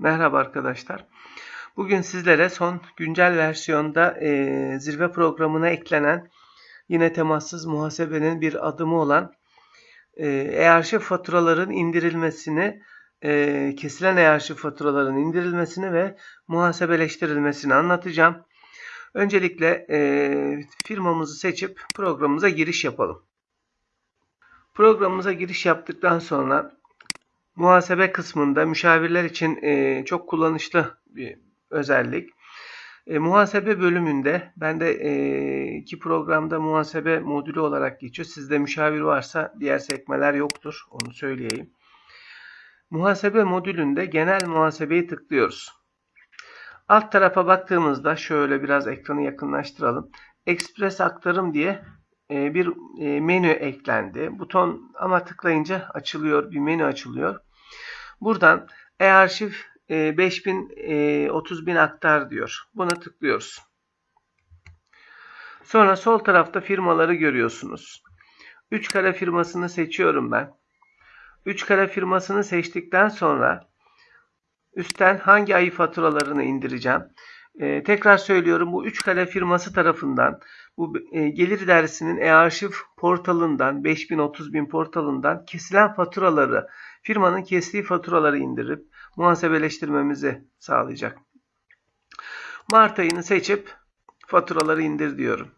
Merhaba arkadaşlar. Bugün sizlere son güncel versiyonda e, zirve programına eklenen yine temassız muhasebenin bir adımı olan e, e-arşiv faturaların indirilmesini, e, kesilen e-arşiv faturaların indirilmesini ve muhasebeleştirilmesini anlatacağım. Öncelikle e, firmamızı seçip programımıza giriş yapalım. Programımıza giriş yaptıktan sonra muhasebe kısmında müşavirler için e, çok kullanışlı bir özellik. E, muhasebe bölümünde ben de e, iki programda muhasebe modülü olarak geçiyor. Sizde müşavir varsa diğer sekmeler yoktur. Onu söyleyeyim. Muhasebe modülünde genel muhasebeyi tıklıyoruz. Alt tarafa baktığımızda şöyle biraz ekranı yakınlaştıralım. Express aktarım diye e, bir e, menü eklendi. Buton ama tıklayınca açılıyor. Bir menü açılıyor. Buradan e-arşiv 5000 30000 aktar diyor. Buna tıklıyoruz. Sonra sol tarafta firmaları görüyorsunuz. 3 kare firmasını seçiyorum ben. 3 kare firmasını seçtikten sonra üstten hangi ayı faturalarını indireceğim? Ee, tekrar söylüyorum bu 3 kare firması tarafından bu e, gelir dersinin e-arşiv portalından 5000 bin portalından kesilen faturaları firmanın kestiği faturaları indirip muhasebeleştirmemizi sağlayacak. Mart ayını seçip faturaları indir diyorum.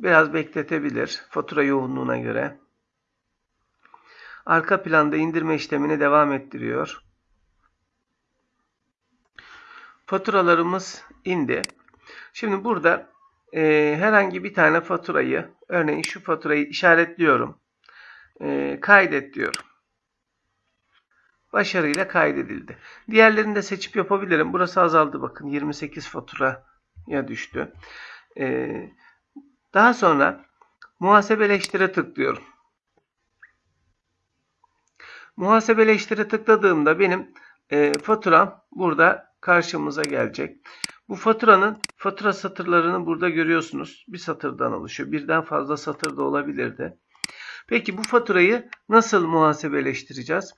Biraz bekletebilir fatura yoğunluğuna göre. Arka planda indirme işlemini devam ettiriyor. Faturalarımız indi. Şimdi burada e, herhangi bir tane faturayı, örneğin şu faturayı işaretliyorum. E, kaydet diyorum başarıyla kaydedildi. Diğerlerini de seçip yapabilirim. Burası azaldı bakın 28 faturaya düştü. Ee, daha sonra muhasebeleştire tıklıyorum. Muhasebeleştire tıkladığımda benim e, faturam burada karşımıza gelecek. Bu faturanın fatura satırlarını burada görüyorsunuz. Bir satırdan oluşuyor. Birden fazla satır da olabilirdi. Peki bu faturayı nasıl muhasebeleştireceğiz?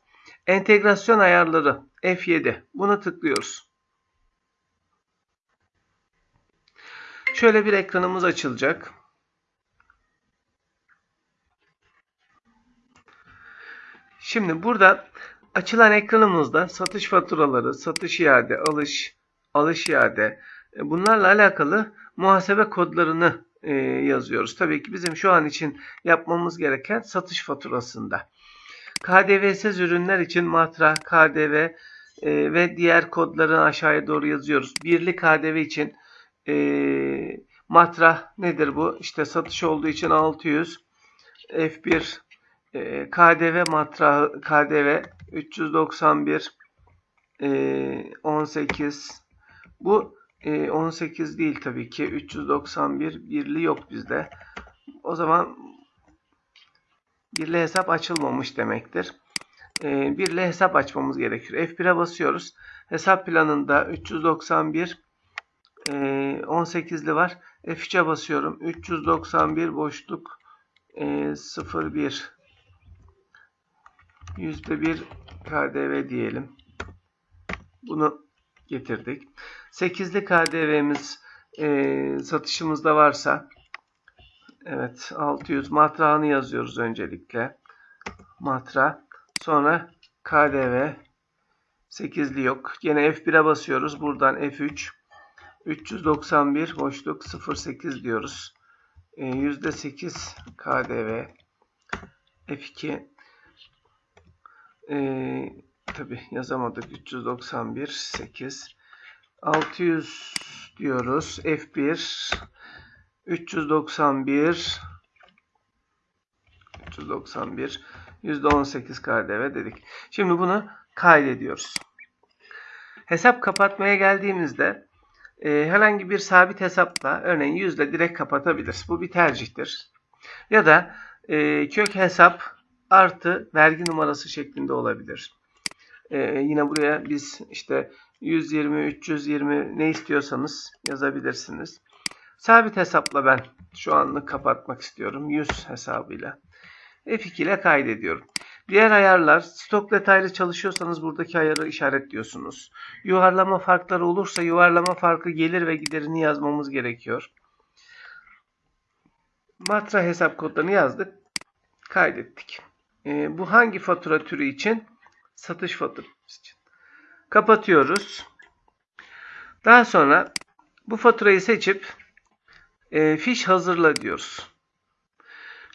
Entegrasyon ayarları F7. Buna tıklıyoruz. Şöyle bir ekranımız açılacak. Şimdi burada açılan ekranımızda satış faturaları, satış iade, alış, alış iade e, bunlarla alakalı muhasebe kodlarını e, yazıyoruz. Tabii ki bizim şu an için yapmamız gereken satış faturasında. KDV'siz ürünler için matra, KDV e, ve diğer kodları aşağıya doğru yazıyoruz. Birli KDV için e, matra nedir bu? İşte satış olduğu için 600 F1 e, KDV matra KDV 391 e, 18 bu e, 18 değil tabii ki 391 birli yok bizde. O zaman birle hesap açılmamış demektir. E, birle hesap açmamız gerekiyor. F1'e basıyoruz. Hesap planında 391 e, 18'li var. F3'e basıyorum. 391 boşluk e, 01 %1 KDV diyelim. Bunu getirdik. 8'li KDV'miz e, satışımızda varsa Evet 600 matrağını yazıyoruz öncelikle. Matra. Sonra KDV 8'li yok. Yine F1'e basıyoruz. Buradan F3 391 boşluk 08 diyoruz. E, %8 KDV F2 e, tabi yazamadık 391 8 600 diyoruz. F1 391 391 %18 KDV dedik. Şimdi bunu kaydediyoruz. Hesap kapatmaya geldiğimizde e, herhangi bir sabit hesapla örneğin yüzde direkt kapatabiliriz. Bu bir tercihtir. Ya da e, kök hesap artı vergi numarası şeklinde olabilir. E, yine buraya biz işte 120, 320 ne istiyorsanız yazabilirsiniz. Sabit hesapla ben şu anlık kapatmak istiyorum. 100 hesabıyla. F2 ile kaydediyorum. Diğer ayarlar stok detaylı çalışıyorsanız buradaki ayarı işaretliyorsunuz. Yuvarlama farkları olursa yuvarlama farkı gelir ve giderini yazmamız gerekiyor. Matra hesap kodlarını yazdık. Kaydettik. Ee, bu hangi fatura türü için? Satış faturası için. Kapatıyoruz. Daha sonra bu faturayı seçip e, fiş hazırla diyoruz.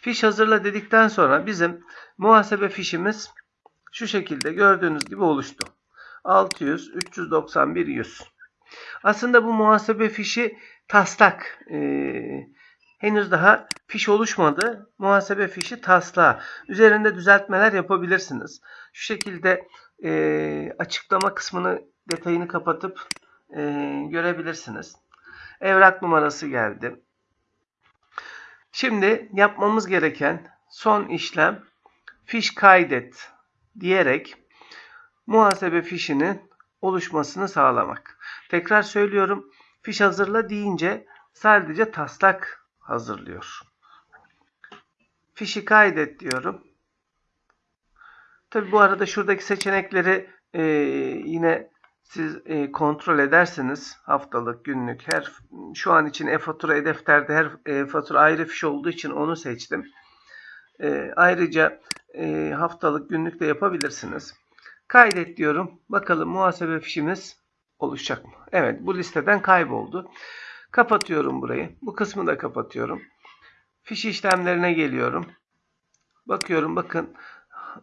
Fiş hazırla dedikten sonra bizim muhasebe fişimiz şu şekilde gördüğünüz gibi oluştu. 600, 391, 100. Aslında bu muhasebe fişi taslak. Ee, henüz daha fiş oluşmadı. Muhasebe fişi taslağı. Üzerinde düzeltmeler yapabilirsiniz. Şu şekilde e, açıklama kısmını detayını kapatıp e, görebilirsiniz. Evrak numarası geldi. Şimdi yapmamız gereken son işlem fiş kaydet diyerek muhasebe fişinin oluşmasını sağlamak. Tekrar söylüyorum. Fiş hazırla deyince sadece taslak hazırlıyor. Fişi kaydet diyorum. Tabi bu arada şuradaki seçenekleri e, yine siz e, kontrol ederseniz haftalık, günlük, her şu an için e-fatura, e-defterde her e, fatura ayrı fiş olduğu için onu seçtim. E, ayrıca e, haftalık, günlük de yapabilirsiniz. Kaydet diyorum. Bakalım muhasebe fişimiz oluşacak mı? Evet bu listeden kayboldu. Kapatıyorum burayı. Bu kısmı da kapatıyorum. Fiş işlemlerine geliyorum. Bakıyorum bakın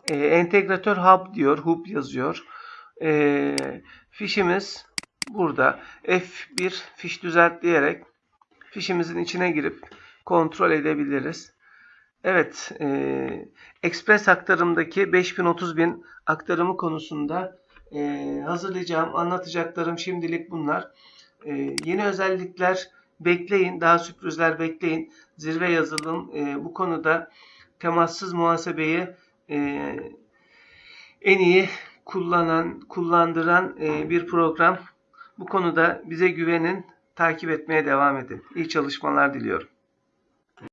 e, entegratör hub diyor. Hub yazıyor. E, fişimiz burada. F1 fiş düzelt diyerek fişimizin içine girip kontrol edebiliriz. Evet, e, Express aktarımdaki 5000-30.000 aktarımı konusunda e, hazırlayacağım, anlatacaklarım şimdilik bunlar. E, yeni özellikler bekleyin, daha sürprizler bekleyin. Zirve yazılım e, bu konuda temassız muhasebeyi e, en iyi kullanan, kullandıran e, bir program. Bu konuda bize güvenin, takip etmeye devam edin. İyi çalışmalar diliyorum.